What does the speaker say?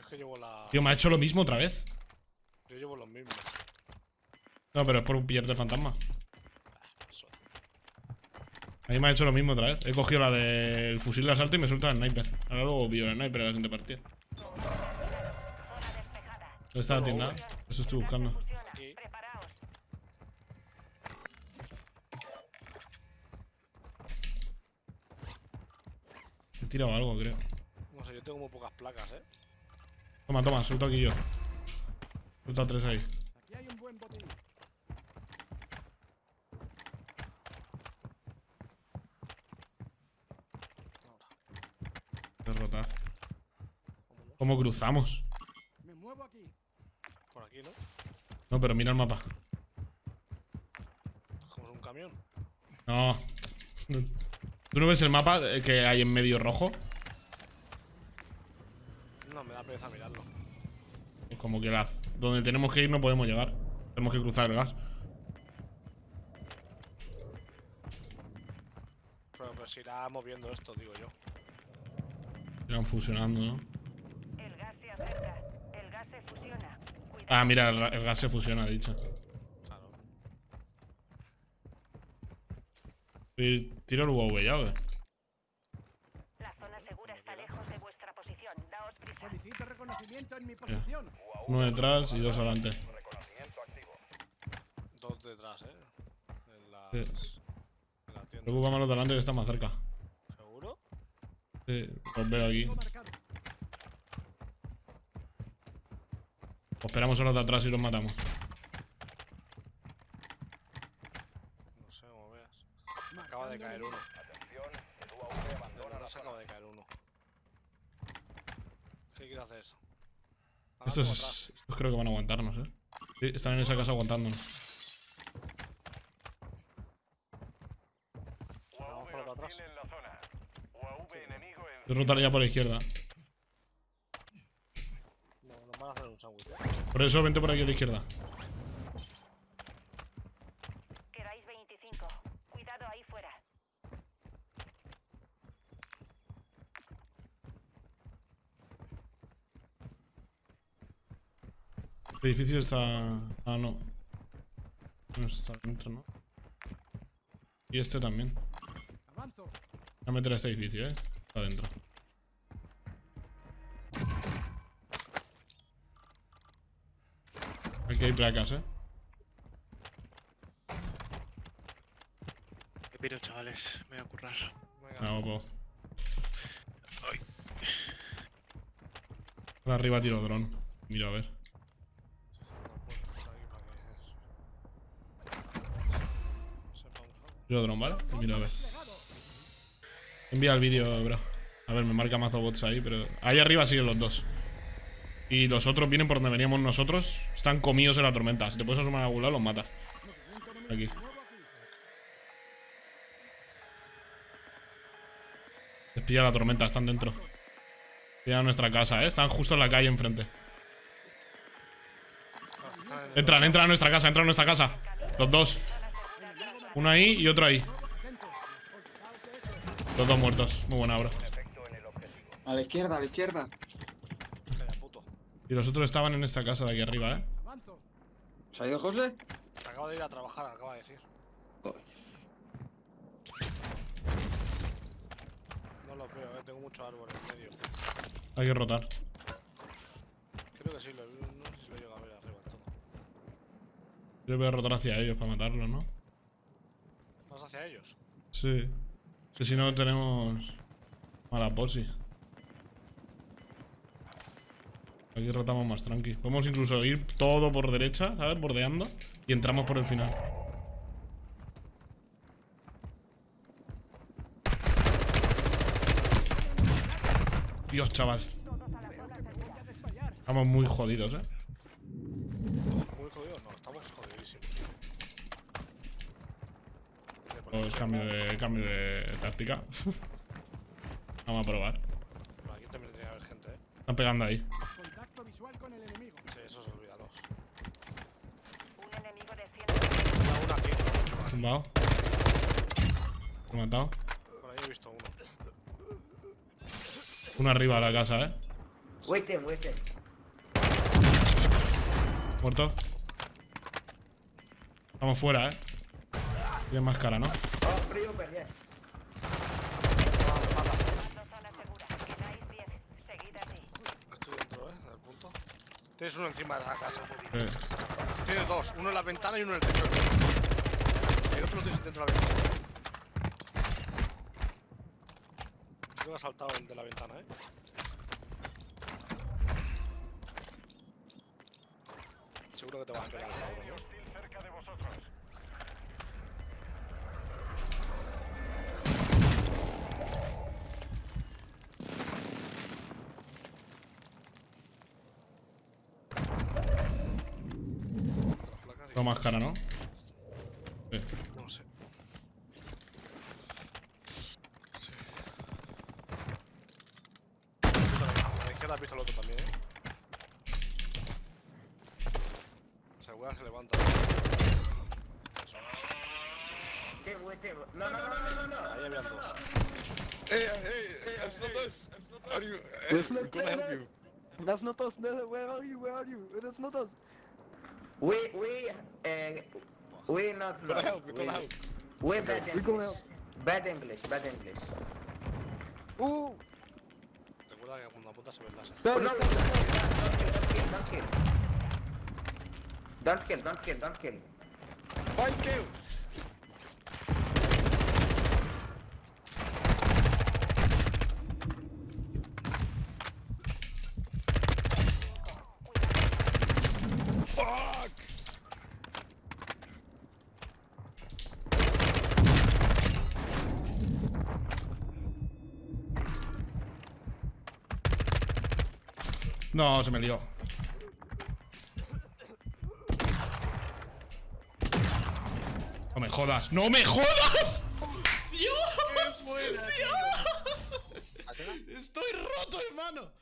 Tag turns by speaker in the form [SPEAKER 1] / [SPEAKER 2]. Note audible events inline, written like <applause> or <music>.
[SPEAKER 1] Yo es que llevo la.
[SPEAKER 2] Tío, me ha hecho lo mismo otra vez.
[SPEAKER 1] Yo llevo los mismos.
[SPEAKER 2] No, pero es por pillarte el fantasma.
[SPEAKER 1] Eso.
[SPEAKER 2] A mí me ha hecho lo mismo otra vez. He cogido la del fusil de asalto y me suelta el sniper. Ahora luego pillo el sniper a la siguiente partida. ¿Dónde está la tienda? Eso estoy buscando. He tirado algo, creo.
[SPEAKER 1] No sé, yo tengo muy pocas placas, eh.
[SPEAKER 2] Toma, toma, suelto aquí yo. Suelto a tres ahí.
[SPEAKER 3] Aquí hay un buen botín.
[SPEAKER 2] Derrotar. ¿Cómo cruzamos?
[SPEAKER 3] Me muevo aquí.
[SPEAKER 1] Por aquí, ¿no?
[SPEAKER 2] No, pero mira el mapa.
[SPEAKER 1] Cogemos un camión.
[SPEAKER 2] No. ¿Tú no ves el mapa eh, que hay en medio rojo?
[SPEAKER 1] Da pereza mirarlo.
[SPEAKER 2] Pues como que la, donde tenemos que ir no podemos llegar. Tenemos que cruzar el gas.
[SPEAKER 1] Pero pues se irá moviendo esto, digo yo.
[SPEAKER 2] Irán fusionando, ¿no?
[SPEAKER 4] El gas se acerca. El gas se fusiona. Cuidado.
[SPEAKER 2] Ah, mira, el, el gas se fusiona, he dicho.
[SPEAKER 1] Claro.
[SPEAKER 2] Tiro el UAV ya, ¿o
[SPEAKER 3] Solicito reconocimiento en mi posición.
[SPEAKER 2] Uno detrás y dos adelante.
[SPEAKER 1] Dos detrás, eh. En las.
[SPEAKER 2] Sí.
[SPEAKER 1] En la tienda.
[SPEAKER 2] Preocúpame los de adelante que están más cerca.
[SPEAKER 1] ¿Seguro?
[SPEAKER 2] Sí, los veo aquí. O esperamos a los de atrás y los matamos.
[SPEAKER 1] No sé, como veas. Acaba de caer uno. De atrás acaba de caer uno. ¿Qué quiere hacer
[SPEAKER 2] Estos,
[SPEAKER 1] atrás.
[SPEAKER 2] estos creo que van a aguantarnos, ¿eh? Sí, están en esa casa aguantándonos.
[SPEAKER 1] Por acá atrás.
[SPEAKER 2] Yo rotaría por la izquierda.
[SPEAKER 1] No, nos van a hacer un sándwich. ¿eh?
[SPEAKER 2] Por eso vente por aquí a la izquierda.
[SPEAKER 4] Quedáis 25. Cuidado ahí fuera.
[SPEAKER 2] El edificio está... Ah, no. No está dentro, ¿no? Y este también.
[SPEAKER 3] Avanzo.
[SPEAKER 2] Voy a meter a este edificio, ¿eh? Está dentro. Aquí hay placas, ¿eh?
[SPEAKER 5] Me piro, chavales. Me voy a currar.
[SPEAKER 1] Venga,
[SPEAKER 2] No, po.
[SPEAKER 5] Ay.
[SPEAKER 2] Por arriba tiro dron. Mira, a ver.
[SPEAKER 1] una puerta por aquí para que eso. Sepamos algo.
[SPEAKER 2] Tiro dron, ¿vale? Mira, a ver. Envía el vídeo, bro. A ver, me marca mazo bots ahí, pero... Ahí arriba siguen los dos. Y los otros vienen por donde veníamos nosotros. Están comidos en la tormenta. Si te puedes asomar a algún lado, los matas. Aquí. Les pilla la tormenta, están dentro. Pilla nuestra casa, ¿eh? Están justo en la calle enfrente. Entran, entran a nuestra casa, entran a nuestra casa. Los dos. Uno ahí y otro ahí. Los dos muertos. Muy buena, bro.
[SPEAKER 6] A la izquierda, a la izquierda.
[SPEAKER 2] Y los otros estaban en esta casa de aquí arriba, ¿eh?
[SPEAKER 6] ¿Se ha ido José?
[SPEAKER 1] Se acaba de ir a trabajar, acaba de decir. No los veo, eh. Tengo muchos árboles en medio.
[SPEAKER 2] Hay que rotar.
[SPEAKER 1] Creo que sí, lo, no sé si lo llego a ver arriba en todo.
[SPEAKER 2] Yo voy a rotar hacia ellos para matarlos, ¿no?
[SPEAKER 1] ¿Vas hacia ellos?
[SPEAKER 2] Sí. Que si no tenemos mala posi. Aquí rotamos más tranqui. Podemos incluso ir todo por derecha, ¿sabes? Bordeando. Y entramos por el final. Dios, chaval. Estamos muy jodidos, ¿eh?
[SPEAKER 1] Muy jodidos, no, estamos jodidísimos.
[SPEAKER 2] Pues cambio de, cambio de táctica. <laughs> Vamos a probar.
[SPEAKER 1] aquí también tiene que haber gente, eh.
[SPEAKER 2] Están pegando ahí.
[SPEAKER 3] Contacto visual con el enemigo.
[SPEAKER 1] Sí, eso se olvídalos.
[SPEAKER 4] Un enemigo desciende.
[SPEAKER 1] Mira, uno aquí.
[SPEAKER 2] Tumbado. Lo he matado.
[SPEAKER 1] Por ahí he visto uno.
[SPEAKER 2] Uno arriba de la casa, ¿eh? Muerto. Estamos fuera, eh. Tiene más cara, ¿no?
[SPEAKER 7] Oh, free over, yes.
[SPEAKER 4] Tomando zona segura. Quedáis 10. Seguid así.
[SPEAKER 1] Estoy dentro, ¿eh? Del punto. Tienes uno encima de la casa.
[SPEAKER 2] Eh,
[SPEAKER 1] Tienes dos. Uno en la ventana y uno en el techo. El otro lo tienes dentro de la ventana. Creo que ha saltado el de la ventana, ¿eh? Seguro que te vas a pegar, cabrón,
[SPEAKER 2] más cara, ¿no? Eh,
[SPEAKER 1] No sé. Sí. A la izquierda has visto el otro también, ¿eh? Weá se levanta.
[SPEAKER 7] No, no, no, no, no, no.
[SPEAKER 1] Ahí habían dos.
[SPEAKER 8] Hey, hey, hey, that's not us. You?
[SPEAKER 3] That's not us.
[SPEAKER 8] you.
[SPEAKER 3] That's not us. No, where are you? Where are you? That's not us.
[SPEAKER 7] We, we, uh, we not
[SPEAKER 8] We're gonna
[SPEAKER 7] know.
[SPEAKER 8] help. We're
[SPEAKER 7] We,
[SPEAKER 8] gonna help.
[SPEAKER 7] we bad
[SPEAKER 3] We gonna
[SPEAKER 7] English. Bad English, bad English.
[SPEAKER 3] Oh,
[SPEAKER 1] Recuerda que cuando apuntas se ven las.
[SPEAKER 7] Oh, no, no, don't kill, don't kill, don't kill. Don't kill, don't kill, don't kill.
[SPEAKER 8] Why kill? Fuck!
[SPEAKER 2] No, se me lió. No me jodas. ¡No me jodas! ¡Dios! ¡Dios! Estoy roto, hermano.